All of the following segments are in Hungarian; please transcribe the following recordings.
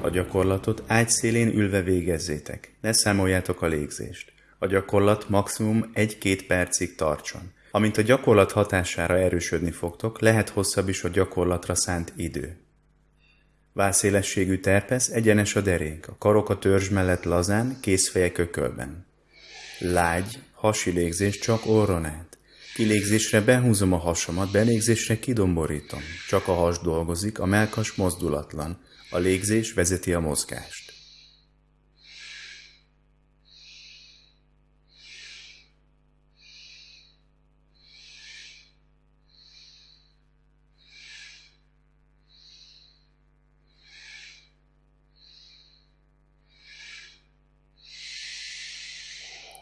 A gyakorlatot ágy szélén ülve végezzétek. Ne számoljátok a légzést. A gyakorlat maximum 1-2 percig tartson. Amint a gyakorlat hatására erősödni fogtok, lehet hosszabb is a gyakorlatra szánt idő. Válszélességű terpesz egyenes a derék, a karok a törzs mellett lazán, kézfeje kökölben. Lágy, hasi légzés csak orron át. Kilégzésre behúzom a hasamat, belégzésre kidomborítom. Csak a has dolgozik, a melkas mozdulatlan. A légzés vezeti a mozgást.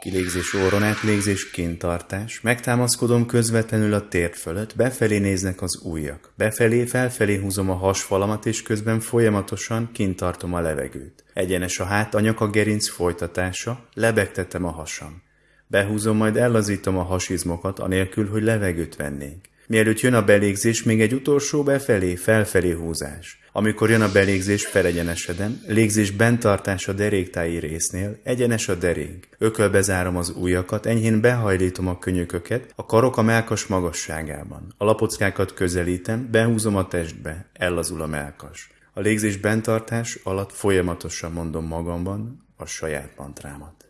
Kilégzés orron át, légzés kintartás. Megtámaszkodom közvetlenül a tér fölött, befelé néznek az ujjak. Befelé, felfelé húzom a hasfalamat, és közben folyamatosan kintartom a levegőt. Egyenes a hát, a gerinc folytatása, lebegtetem a hasam. Behúzom, majd ellazítom a hasizmokat, anélkül, hogy levegőt vennénk. Mielőtt jön a belégzés, még egy utolsó befelé, felfelé húzás. Amikor jön a belégzés, felegyenesedem, légzés bentartás a deréktáji résznél, egyenes a derék. Ökölbe zárom az ujjakat, enyhén behajlítom a könyököket, a karok a melkas magasságában. A lapockákat közelítem, behúzom a testbe, ellazul a melkas. A légzés bentartás alatt folyamatosan mondom magamban a saját mantrámat.